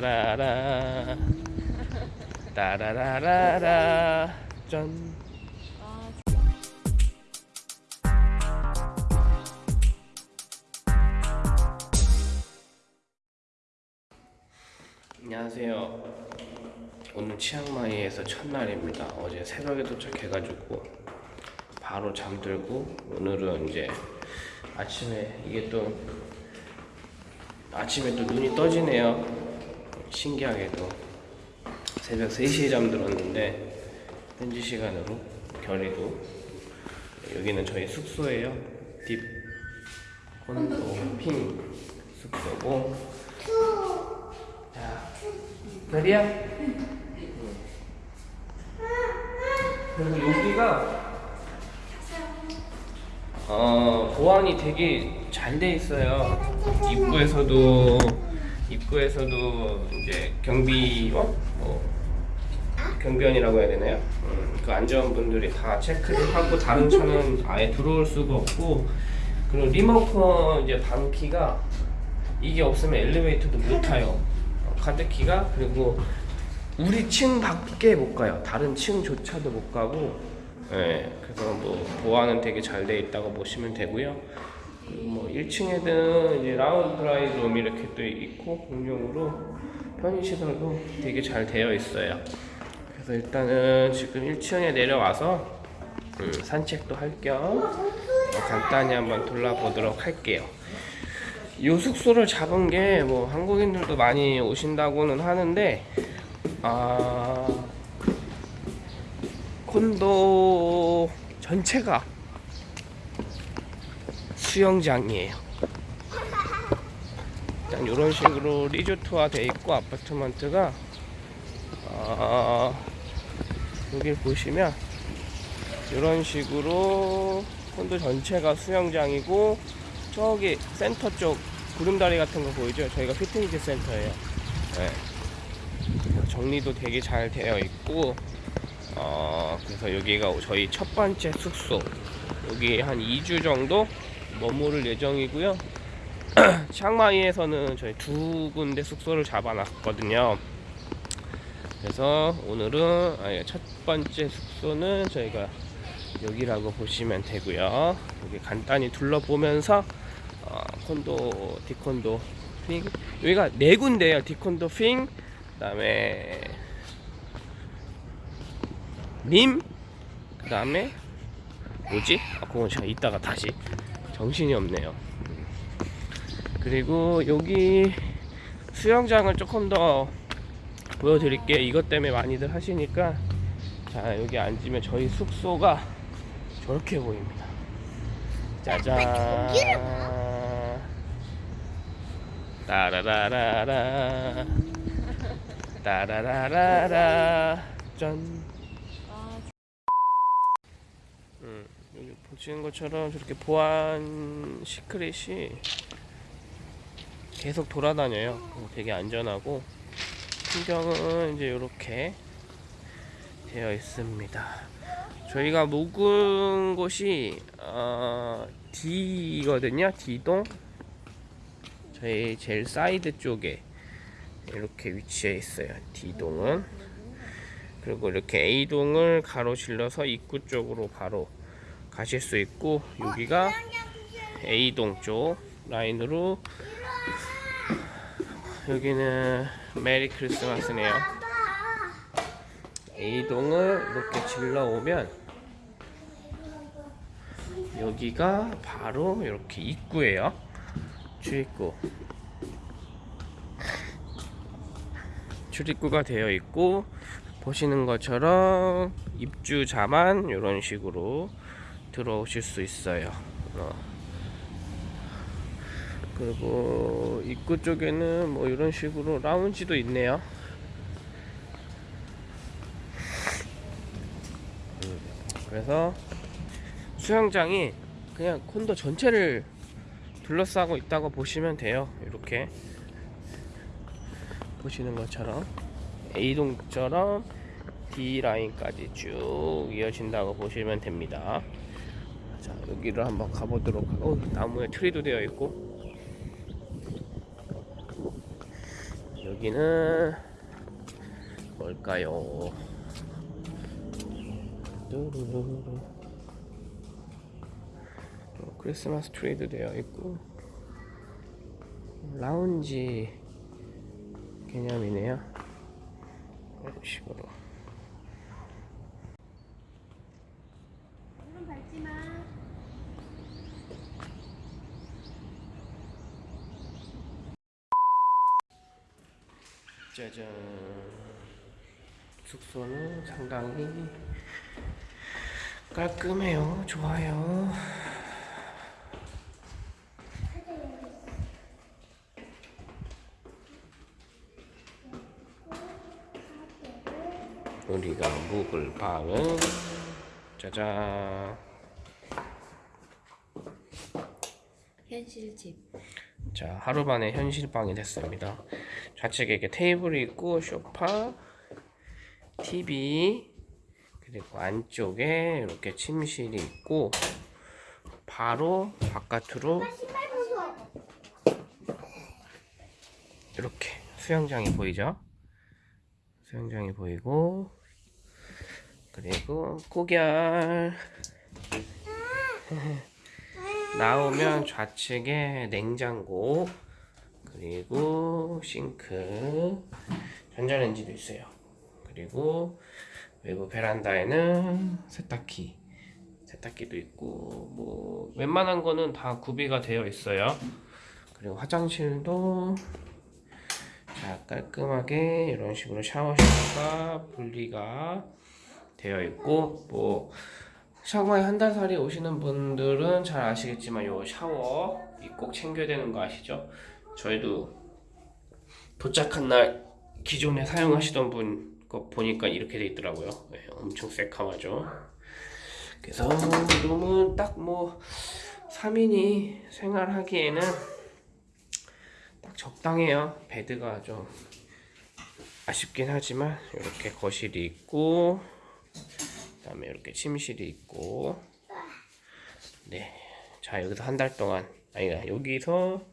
라라 따라라라라 짠 안녕하세요. 오늘 치앙마이에서 첫날입니다. 어제 새벽에 도착해가지고 바로 잠들고 오늘은 이제 아침에 이게 또 아침에 또 눈이 떠지네요. 신기하게도 새벽 3시에 잠들었는데 현지 시간으로 결의도 여기는 저희 숙소예요. 딥 콘도 핑 숙소고 자 별이야? 그리고 여기가 어 보안이 되게 잘 돼 있어요. 입구에서도 입구에서도 이제 경비원 뭐 경비원이라고 해야 되나요? 음, 그 안전분들이 다 체크를 하고 다른 차는 아예 들어올 수가 없고 그리고 리모컨 이제 방키가 이게 없으면 엘리베이터도 못 타요. 어, 카드키가 그리고 우리 층 밖에 못 가요. 다른 층조차도 못 가고, 예, 그래서 뭐 보안은 되게 잘 돼 있다고 보시면 되고요. 뭐 1층에는 이제 라운드 라이룸 이렇게 또 있고 공용으로 편의 시설도 되게 잘 되어 있어요. 그래서 일단은 지금 1층에 내려와서 음, 산책도 할겸 간단히 한번 돌아보도록 할게요. 이 숙소를 잡은 게 뭐 한국인들도 많이 오신다고는 하는데 아 콘도 전체가 수영장이에요. 일단 이런 식으로 리조트화 돼 있고 아파트먼트가 아 여기 보시면 이런 식으로 콘도 전체가 수영장이고 저기 센터 쪽 구름다리 같은 거 보이죠? 저희가 피트니스 센터예요. 네. 정리도 되게 잘 되어 있고 어, 그래서 여기가 저희 첫 번째 숙소 여기 한 2주 정도 머무를 예정이고요. 치앙마이에서는 저희 두 군데 숙소를 잡아놨거든요. 그래서 오늘은 첫 번째 숙소는 저희가 여기라고 보시면 되고요. 여기 간단히 둘러보면서 어, 콘도 디콘도 핑 여기가 네 군데예요. 디콘도 핑 그다음에 님 그다음에 뭐지? 아 그건 제가 이따가 다시 정신이 없네요. 그리고 여기 수영장을 조금 더 보여드릴게요. 이것 때문에 많이들 하시니까 자 여기 앉으면 저희 숙소가 저렇게 보입니다. 짜잔. 따라라라라. 따라라라라. 짠. 음, 보시는 것처럼 저렇게 보안 security가 계속 돌아다녀요. 어, 되게 안전하고 풍경은 이제 이렇게 되어 있습니다. 저희가 묵은 곳이 어, D거든요. D동. 저희 제일 사이드 쪽에 이렇게 위치해 있어요. D동은. 그리고 이렇게 A동을 가로질러서 입구 쪽으로 바로 가실 수 있고 여기가 A동 쪽 라인으로 여기는 메리 크리스마스네요. A동을 이렇게 질러 오면 여기가 바로 이렇게 입구예요. 출입구. 출입구가 되어 있고 보시는 것처럼 입주자만 이런 식으로 들어오실 수 있어요. 어. 그리고 입구 쪽에는 뭐 이런 식으로 라운지도 있네요. 그래서 수영장이 그냥 콘도 전체를 둘러싸고 있다고 보시면 돼요. 이렇게 보시는 것처럼 A동처럼 D라인까지 쭉 이어진다고 보시면 됩니다. 자, 여기를 한번 가보도록 하고, 나무에 트리도 되어 있고, 여기 여기는 뭘까요? 뚜루루루. 또 크리스마스 트리도 되어 있고 라운지 개념이네요. 이런 식으로. 물은 밟지 마. 짜잔. 숙소는 상당히 깔끔해요. 좋아요. 우리가 묵을 방은 짜잔. 현실집. 자, 하루 만에 현실방이 됐습니다. 좌측에 이렇게 테이블이 있고, 소파, TV, 그리고 안쪽에 이렇게 침실이 있고, 바로 바깥으로. 이렇게 수영장이 보이죠? 수영장이 보이고, 그리고 고결. 나오면 좌측에 냉장고, 그리고 싱크, 전자레인지도 있어요. 그리고 외부 베란다에는 세탁기, 세탁기도 있고, 뭐 웬만한 거는 다 구비가 되어 있어요. 그리고 화장실도 자 깔끔하게 이런 식으로 샤워실과 분리가 되어 있고 뭐 샤워에 한 달 살이 오시는 분들은 잘 아시겠지만 요 샤워 이꼭 챙겨야 되는 거 아시죠? 저희도 도착한 날 기존에 사용하시던 분 거 보니까 이렇게 돼 있더라고요. 네, 엄청 새카마죠. 그래서 룸은 딱 뭐 3인이 생활하기에는 딱 적당해요. 베드가 좀 아쉽긴 하지만 이렇게 거실이 있고 그 다음에 이렇게 침실이 있고 네. 자, 여기서 한 달 동안 아니다. 여기서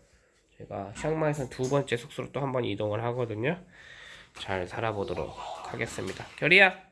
제가 샹마이에서 두 번째 숙소로 또 한 번 이동을 하거든요. 잘 살아보도록 하겠습니다. 결이야.